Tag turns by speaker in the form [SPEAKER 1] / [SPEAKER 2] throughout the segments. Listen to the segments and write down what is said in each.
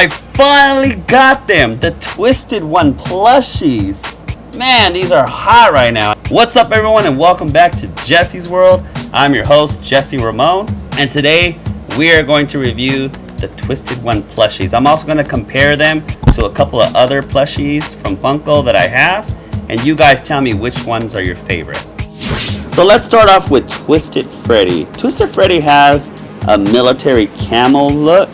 [SPEAKER 1] I finally got them, the Twisted One plushies. Man, these are hot right now. What's up everyone and welcome back to Jesse's World. I'm your host, Jesse Ramon, and today we are going to review the Twisted One plushies. I'm also going to compare them to a couple of other plushies from Funko that I have, and you guys tell me which ones are your favorite. So let's start off with Twisted Freddy. Twisted Freddy has a military camel look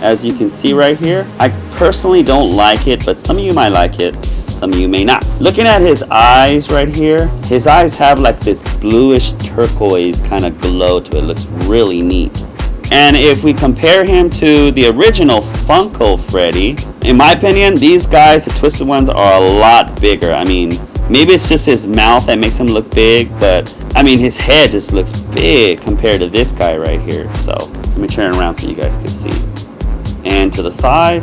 [SPEAKER 1] as you can see right here. I personally don't like it, but some of you might like it, some of you may not. Looking at his eyes right here, his eyes have like this bluish turquoise kind of glow to it. Looks really neat. And if we compare him to the original Funko Freddy, in my opinion, these guys, the twisted ones, are a lot bigger. I mean, maybe it's just his mouth that makes him look big, but I mean, his head just looks big compared to this guy right here. So let me turn around so you guys can see and to the side.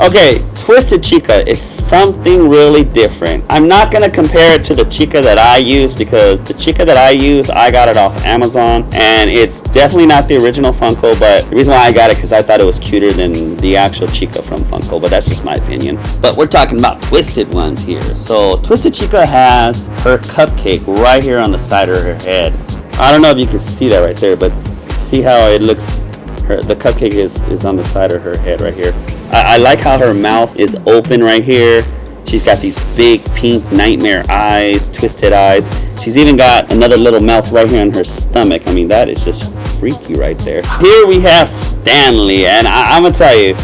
[SPEAKER 1] Okay, Twisted Chica is something really different. I'm not going to compare it to the Chica that I use because the Chica that I use, I got it off Amazon and it's definitely not the original Funko, but the reason why I got it because I thought it was cuter than the actual Chica from Funko, but that's just my opinion. But we're talking about Twisted ones here. So Twisted Chica has her cupcake right here on the side of her head. I don't know if you can see that right there, but see how it looks her, the cupcake is, is on the side of her head right here. I, I like how her mouth is open right here. She's got these big pink nightmare eyes, twisted eyes. She's even got another little mouth right here on her stomach. I mean, that is just freaky right there. Here we have Stanley, and I, am gonna tell you,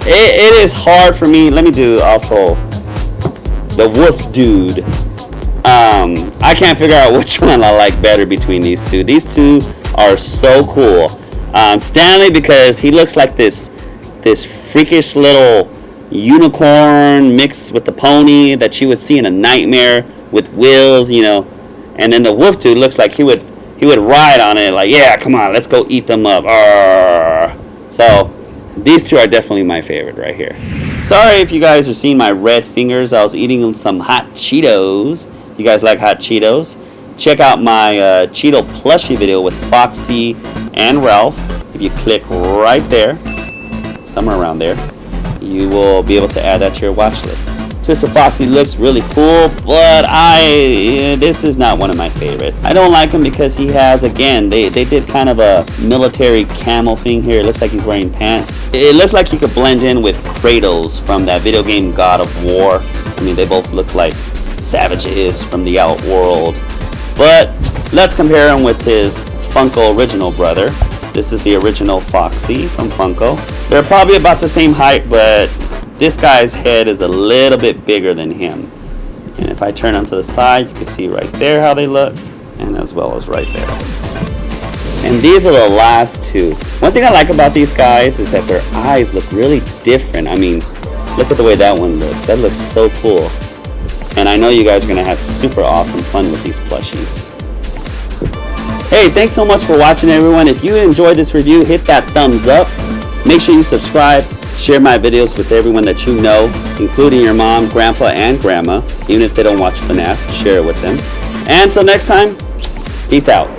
[SPEAKER 1] it, it is hard for me. Let me do also the wolf dude. Um, I can't figure out which one I like better between these two. These two are so cool. Um, Stanley because he looks like this this freakish little unicorn mixed with the pony that you would see in a nightmare with wheels, you know. And then the wolf dude looks like he would he would ride on it like, yeah, come on, let's go eat them up. Arr. So these two are definitely my favorite right here. Sorry if you guys are seeing my red fingers. I was eating some hot Cheetos. You guys like hot Cheetos? Check out my uh, Cheeto plushie video with Foxy and Ralph. If you click right there, somewhere around there, you will be able to add that to your watch list. Twisted Foxy looks really cool, but I this is not one of my favorites. I don't like him because he has, again, they, they did kind of a military camel thing here. It looks like he's wearing pants. It looks like he could blend in with Kratos from that video game God of War. I mean, they both look like savages from the outworld. But let's compare him with his Funko original brother. This is the original Foxy from Funko. They're probably about the same height, but this guy's head is a little bit bigger than him. And if I turn them to the side, you can see right there how they look, and as well as right there. And these are the last two. One thing I like about these guys is that their eyes look really different. I mean, look at the way that one looks. That looks so cool. And I know you guys are going to have super awesome fun with these plushies. Hey, thanks so much for watching everyone. If you enjoyed this review, hit that thumbs up. Make sure you subscribe. Share my videos with everyone that you know, including your mom, grandpa, and grandma. Even if they don't watch FNAF, share it with them. And until next time, peace out.